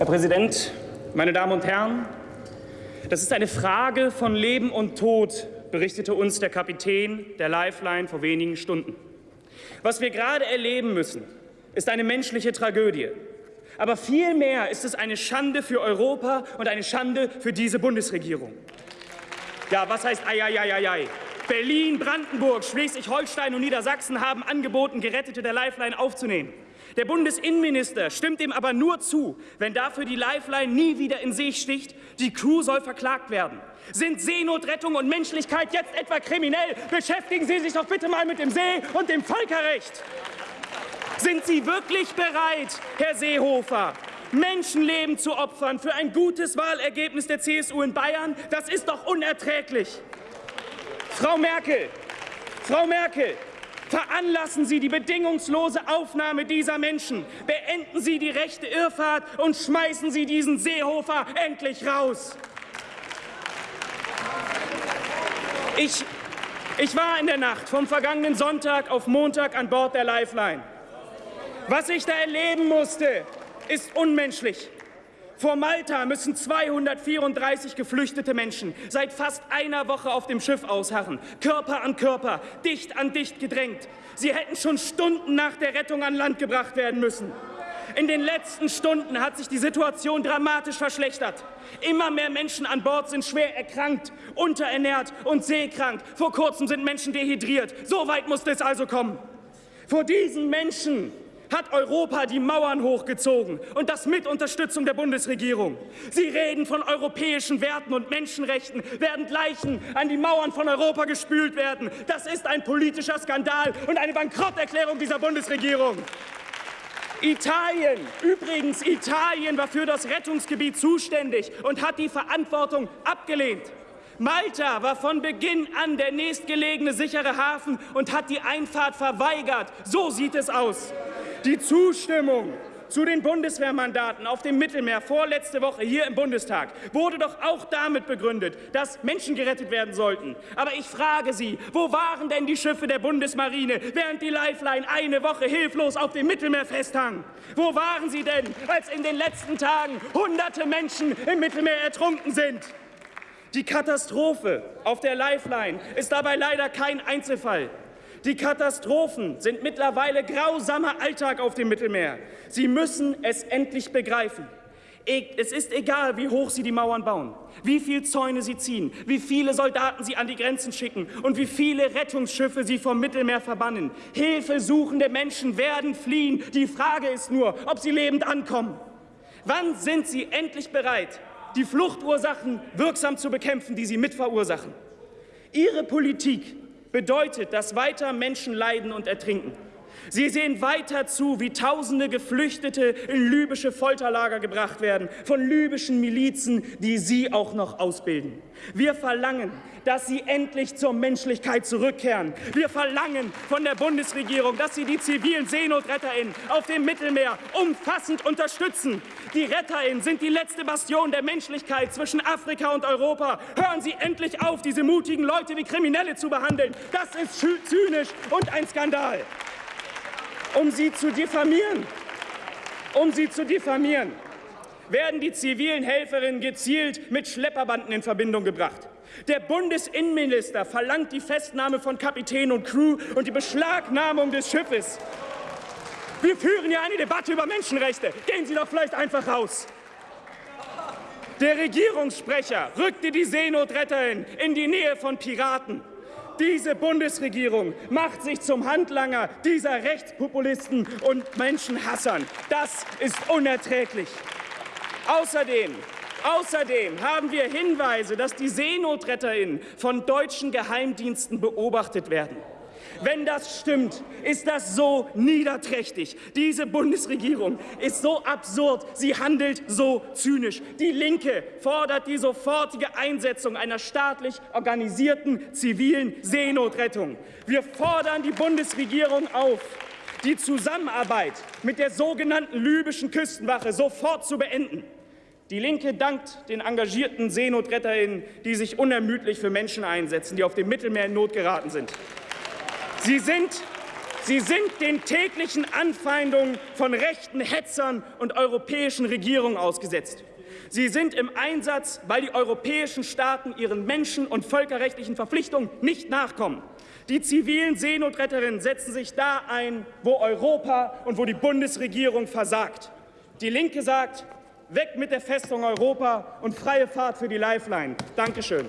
Herr Präsident, meine Damen und Herren, das ist eine Frage von Leben und Tod, berichtete uns der Kapitän der Lifeline vor wenigen Stunden. Was wir gerade erleben müssen, ist eine menschliche Tragödie. Aber vielmehr ist es eine Schande für Europa und eine Schande für diese Bundesregierung. Ja, was heißt ei, ei, ei, ei, ei? Berlin, Brandenburg, Schleswig-Holstein und Niedersachsen haben angeboten, Gerettete der Lifeline aufzunehmen. Der Bundesinnenminister stimmt dem aber nur zu, wenn dafür die Lifeline nie wieder in See sticht. Die Crew soll verklagt werden. Sind Seenotrettung und Menschlichkeit jetzt etwa kriminell? Beschäftigen Sie sich doch bitte mal mit dem See und dem Völkerrecht. Sind Sie wirklich bereit, Herr Seehofer, Menschenleben zu opfern für ein gutes Wahlergebnis der CSU in Bayern? Das ist doch unerträglich. Frau Merkel, Frau Merkel, Veranlassen Sie die bedingungslose Aufnahme dieser Menschen. Beenden Sie die rechte Irrfahrt und schmeißen Sie diesen Seehofer endlich raus. Ich, ich war in der Nacht vom vergangenen Sonntag auf Montag an Bord der Lifeline. Was ich da erleben musste, ist unmenschlich. Vor Malta müssen 234 geflüchtete Menschen seit fast einer Woche auf dem Schiff ausharren, Körper an Körper, dicht an dicht gedrängt. Sie hätten schon Stunden nach der Rettung an Land gebracht werden müssen. In den letzten Stunden hat sich die Situation dramatisch verschlechtert. Immer mehr Menschen an Bord sind schwer erkrankt, unterernährt und seekrank. Vor kurzem sind Menschen dehydriert. So weit musste es also kommen. Vor diesen Menschen hat Europa die Mauern hochgezogen und das mit Unterstützung der Bundesregierung. Sie reden von europäischen Werten und Menschenrechten, während Leichen an die Mauern von Europa gespült werden. Das ist ein politischer Skandal und eine Bankrotterklärung dieser Bundesregierung. Italien, übrigens Italien war für das Rettungsgebiet zuständig und hat die Verantwortung abgelehnt. Malta war von Beginn an der nächstgelegene sichere Hafen und hat die Einfahrt verweigert. So sieht es aus. Die Zustimmung zu den Bundeswehrmandaten auf dem Mittelmeer vorletzte Woche hier im Bundestag wurde doch auch damit begründet, dass Menschen gerettet werden sollten. Aber ich frage Sie, wo waren denn die Schiffe der Bundesmarine, während die Lifeline eine Woche hilflos auf dem Mittelmeer festhang? Wo waren sie denn, als in den letzten Tagen hunderte Menschen im Mittelmeer ertrunken sind? Die Katastrophe auf der Lifeline ist dabei leider kein Einzelfall. Die Katastrophen sind mittlerweile grausamer Alltag auf dem Mittelmeer. Sie müssen es endlich begreifen. E, es ist egal, wie hoch Sie die Mauern bauen, wie viele Zäune Sie ziehen, wie viele Soldaten Sie an die Grenzen schicken und wie viele Rettungsschiffe Sie vom Mittelmeer verbannen. Hilfesuchende Menschen werden fliehen. Die Frage ist nur, ob sie lebend ankommen. Wann sind Sie endlich bereit, die Fluchtursachen wirksam zu bekämpfen, die Sie mitverursachen? Ihre Politik bedeutet, dass weiter Menschen leiden und ertrinken. Sie sehen weiter zu, wie Tausende Geflüchtete in libysche Folterlager gebracht werden, von libyschen Milizen, die Sie auch noch ausbilden. Wir verlangen, dass Sie endlich zur Menschlichkeit zurückkehren. Wir verlangen von der Bundesregierung, dass Sie die zivilen SeenotretterInnen auf dem Mittelmeer umfassend unterstützen. Die RetterInnen sind die letzte Bastion der Menschlichkeit zwischen Afrika und Europa. Hören Sie endlich auf, diese mutigen Leute wie Kriminelle zu behandeln. Das ist zynisch und ein Skandal um sie zu diffamieren. Um sie zu diffamieren, werden die zivilen Helferinnen gezielt mit Schlepperbanden in Verbindung gebracht. Der Bundesinnenminister verlangt die Festnahme von Kapitän und Crew und die Beschlagnahmung des Schiffes. Wir führen ja eine Debatte über Menschenrechte. Gehen Sie doch vielleicht einfach raus. Der Regierungssprecher rückte die Seenotretterin in die Nähe von Piraten. Diese Bundesregierung macht sich zum Handlanger dieser Rechtspopulisten und Menschenhassern. Das ist unerträglich. Außerdem Außerdem haben wir Hinweise, dass die SeenotretterInnen von deutschen Geheimdiensten beobachtet werden. Wenn das stimmt, ist das so niederträchtig. Diese Bundesregierung ist so absurd, sie handelt so zynisch. Die Linke fordert die sofortige Einsetzung einer staatlich organisierten zivilen Seenotrettung. Wir fordern die Bundesregierung auf, die Zusammenarbeit mit der sogenannten libyschen Küstenwache sofort zu beenden. Die Linke dankt den engagierten SeenotretterInnen, die sich unermüdlich für Menschen einsetzen, die auf dem Mittelmeer in Not geraten sind. Sie sind, Sie sind den täglichen Anfeindungen von rechten Hetzern und europäischen Regierungen ausgesetzt. Sie sind im Einsatz, weil die europäischen Staaten ihren menschen- und völkerrechtlichen Verpflichtungen nicht nachkommen. Die zivilen Seenotretterinnen setzen sich da ein, wo Europa und wo die Bundesregierung versagt. Die Linke sagt, weg mit der Festung Europa und freie Fahrt für die Lifeline. Dankeschön.